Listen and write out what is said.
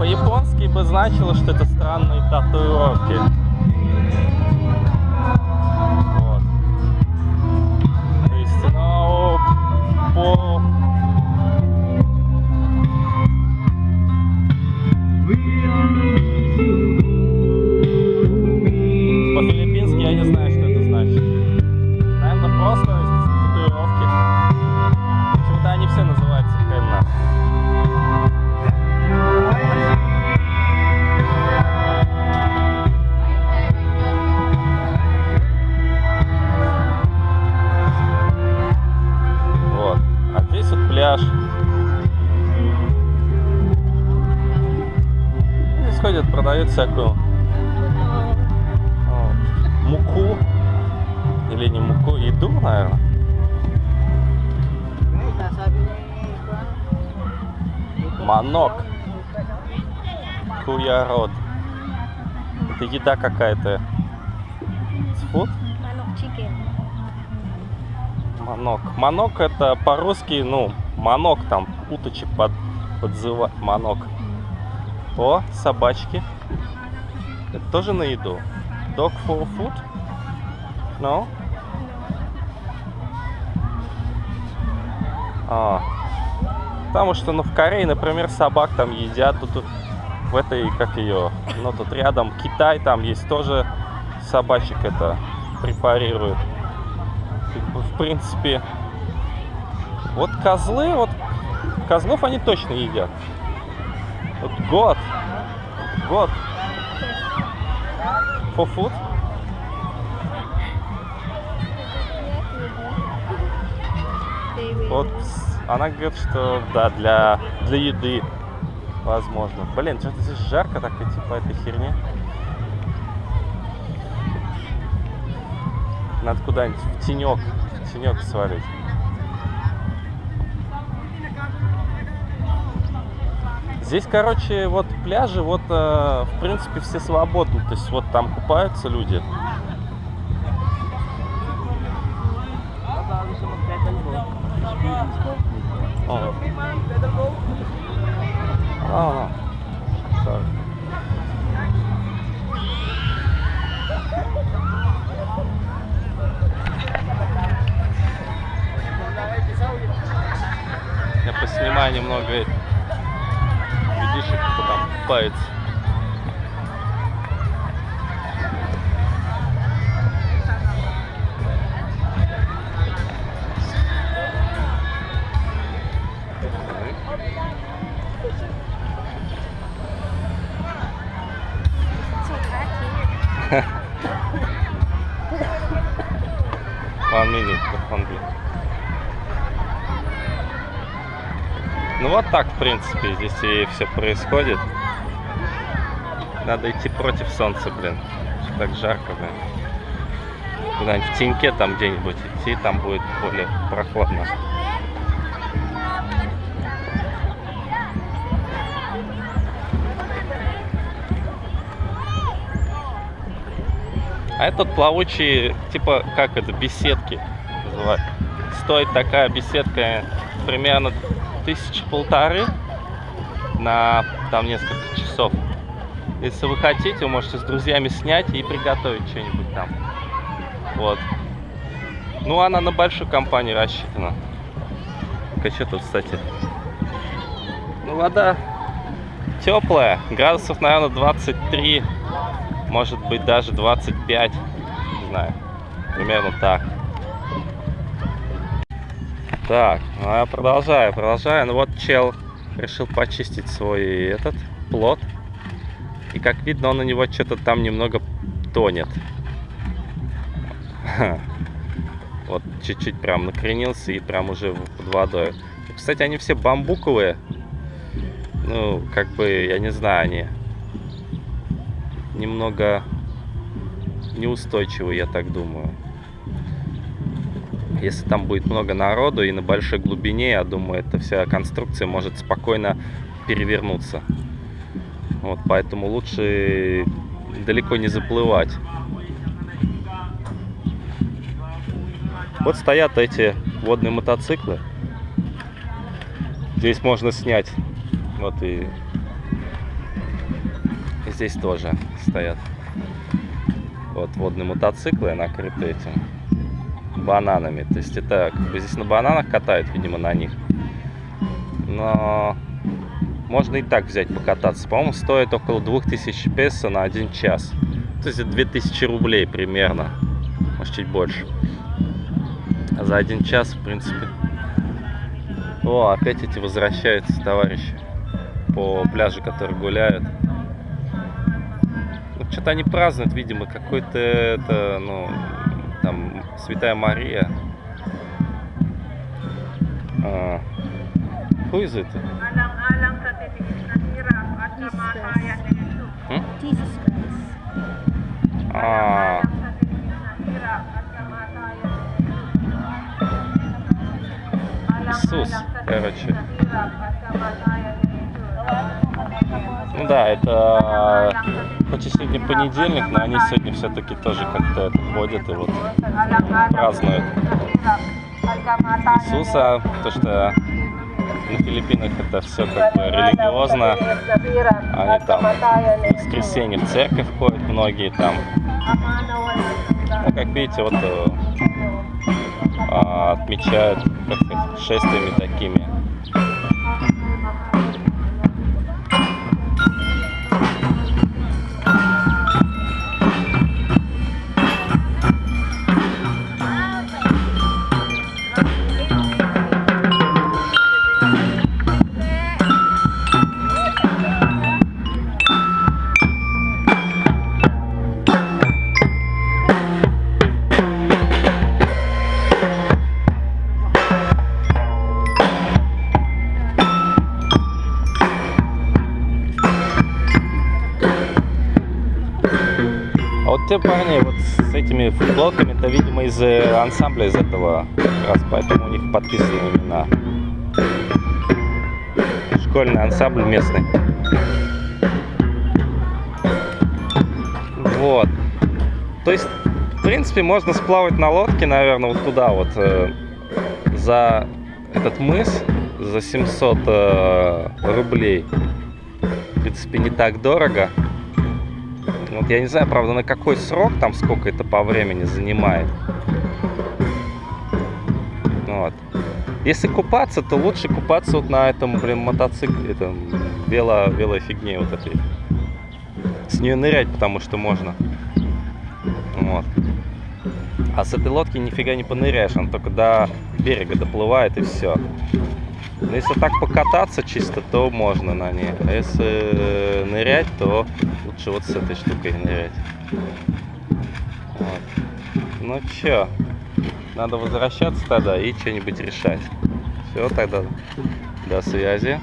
По-японски бы значило, что это странные татуировки. Продают всякую о, муку. Или не муку, еду, наверное. Манок. Куярод. Это еда какая-то. Фуд? Манок. Манок это по-русски, ну, манок там, уточек под, подзывать. Манок. О, собачки. Это тоже на еду. Dog for food? No? А. Потому что, ну, в Корее, например, собак там едят. Тут в этой, как ее, ну, тут рядом Китай, там есть тоже собачек это бы, в принципе, вот козлы, вот козлов они точно едят. Вот год, год. For food? Вот она говорит, что да, для, для еды возможно. Блин, что-то здесь жарко так идти по этой херне. Надо куда-нибудь в тенек, в тенек свалить. Здесь, короче, вот пляжи, вот, э, в принципе, все свободны. То есть вот там купаются люди. О. А, sorry. Я поснимаю немного людишек, кто там купается. One minute, one minute. Ну вот так, в принципе, здесь и все происходит. Надо идти против солнца, блин. Так жарко, блин. Куда-нибудь в теньке там где-нибудь идти, там будет более прохладно. А этот плавучий, типа, как это, беседки называют. Стоит такая беседка примерно тысячи полторы на там несколько часов. Если вы хотите, вы можете с друзьями снять и приготовить что-нибудь там. Вот. Ну, она на большую компанию рассчитана. Так, а что тут, кстати? Ну, вода теплая. Градусов, наверное, 23. Может быть, даже 25. Не знаю. Примерно так. Так, ну я продолжаю, продолжаю. Ну вот чел решил почистить свой этот плод. И как видно, он на него что-то там немного тонет. Вот чуть-чуть прям накренился и прям уже под водой. Кстати, они все бамбуковые. Ну, как бы, я не знаю, они немного неустойчивые, я так думаю. Если там будет много народу и на большой глубине, я думаю, эта вся конструкция может спокойно перевернуться. Вот, поэтому лучше далеко не заплывать. Вот стоят эти водные мотоциклы. Здесь можно снять. Вот и здесь тоже стоят. Вот водные мотоциклы накрыты этим бананами. То есть это как бы здесь на бананах катают, видимо, на них. Но можно и так взять покататься. По-моему, стоит около 2000 песо на один час. То есть это 2000 рублей примерно. Может, чуть больше. А за один час, в принципе... О, опять эти возвращаются товарищи по пляжу, которые гуляют. Ну, что-то они празднуют, видимо, какой-то это, ну, там, Святая Мария. А, who is it? Jesus. Hmm? Christ. А. Иисус, короче. Ну да, это хоть и сегодня понедельник, но они сегодня все-таки тоже как-то ходят и вот празднуют Иисуса, то что на Филиппинах это все как бы религиозно. Они там в воскресенье в церковь ходят многие там. Ну, как видите, вот э, а, отмечают как шествиями такими. А вот те парни вот с этими футболками, это, видимо, из э, ансамбля из этого, как раз поэтому у них подписаны имена. Школьный ансамбль местный. Вот. То есть, в принципе, можно сплавать на лодке, наверное, вот туда вот, э, за этот мыс, за 700 э, рублей. В принципе, не так дорого. Вот я не знаю, правда, на какой срок, там сколько это по времени занимает. Вот. Если купаться, то лучше купаться вот на этом, блин, мотоцикле, этом вело, велофигне вот этой. С нее нырять, потому что можно. Вот. А с этой лодки нифига не поныряешь, он только до берега доплывает и все. Но если так покататься чисто, то можно на ней. А если э, нырять, то лучше вот с этой штукой нырять. Вот. Ну чё, надо возвращаться тогда и что-нибудь решать. Все, тогда до связи.